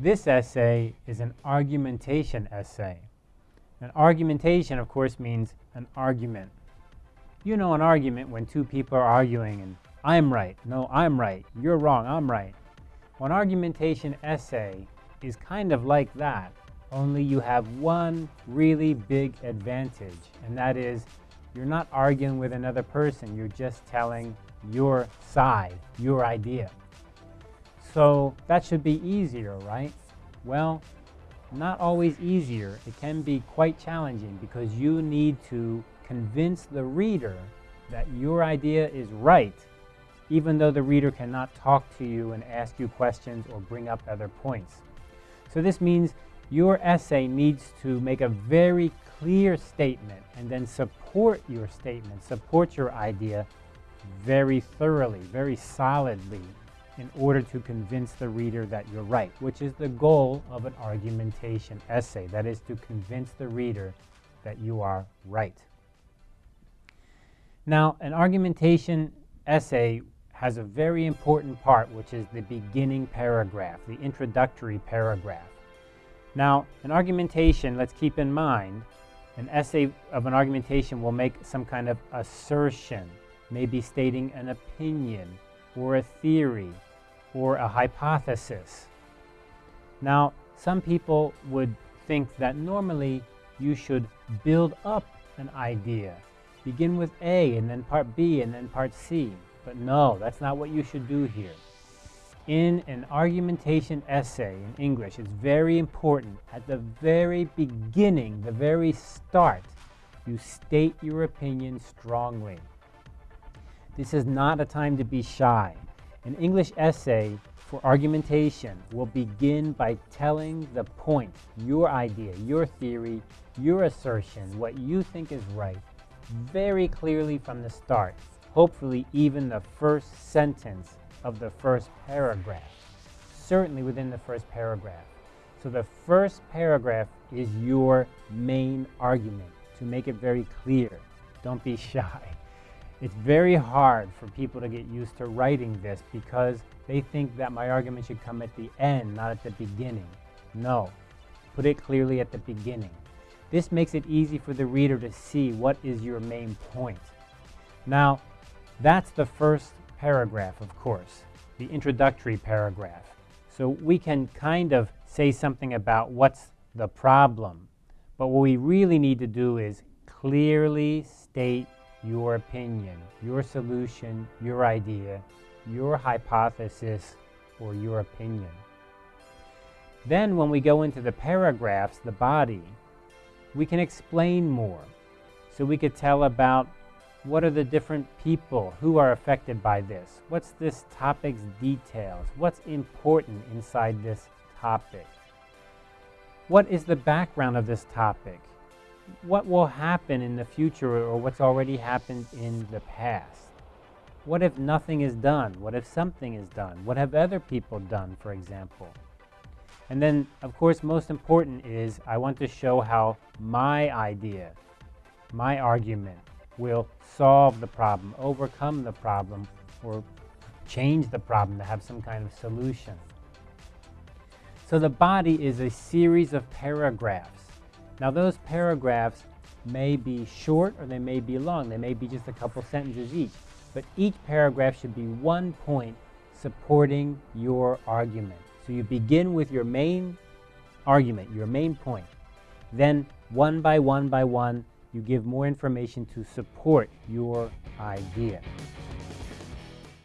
This essay is an argumentation essay. An argumentation, of course, means an argument. You know an argument when two people are arguing and I'm right, no, I'm right, you're wrong, I'm right. Well, an argumentation essay is kind of like that, only you have one really big advantage, and that is you're not arguing with another person, you're just telling your side, your idea. So that should be easier, right? Well, not always easier. It can be quite challenging because you need to convince the reader that your idea is right, even though the reader cannot talk to you and ask you questions or bring up other points. So this means your essay needs to make a very clear statement and then support your statement, support your idea very thoroughly, very solidly in order to convince the reader that you're right, which is the goal of an argumentation essay. That is to convince the reader that you are right. Now, an argumentation essay has a very important part, which is the beginning paragraph, the introductory paragraph. Now, an argumentation, let's keep in mind, an essay of an argumentation will make some kind of assertion, maybe stating an opinion or a theory or a hypothesis. Now, some people would think that normally you should build up an idea. Begin with A and then part B and then part C. But no, that's not what you should do here. In an argumentation essay in English, it's very important at the very beginning, the very start, you state your opinion strongly. This is not a time to be shy. An English essay for argumentation will begin by telling the point, your idea, your theory, your assertion, what you think is right, very clearly from the start. Hopefully even the first sentence of the first paragraph. Certainly within the first paragraph. So the first paragraph is your main argument to make it very clear. Don't be shy. It's very hard for people to get used to writing this because they think that my argument should come at the end, not at the beginning. No, put it clearly at the beginning. This makes it easy for the reader to see what is your main point. Now, that's the first paragraph, of course, the introductory paragraph. So we can kind of say something about what's the problem. But what we really need to do is clearly state your opinion, your solution, your idea, your hypothesis, or your opinion. Then when we go into the paragraphs, the body, we can explain more. So we could tell about what are the different people who are affected by this? What's this topic's details? What's important inside this topic? What is the background of this topic? What will happen in the future or what's already happened in the past? What if nothing is done? What if something is done? What have other people done, for example? And then, of course, most important is I want to show how my idea, my argument, will solve the problem, overcome the problem, or change the problem to have some kind of solution. So the body is a series of paragraphs now those paragraphs may be short or they may be long. They may be just a couple sentences each. But each paragraph should be one point supporting your argument. So you begin with your main argument, your main point. Then one by one by one, you give more information to support your idea.